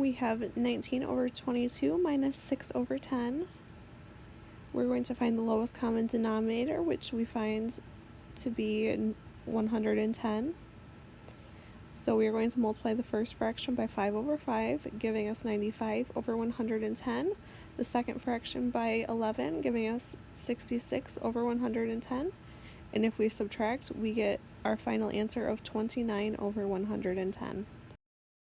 we have 19 over 22 minus 6 over 10. We're going to find the lowest common denominator, which we find to be 110. So we are going to multiply the first fraction by 5 over 5, giving us 95 over 110. The second fraction by 11, giving us 66 over 110. And if we subtract, we get our final answer of 29 over 110.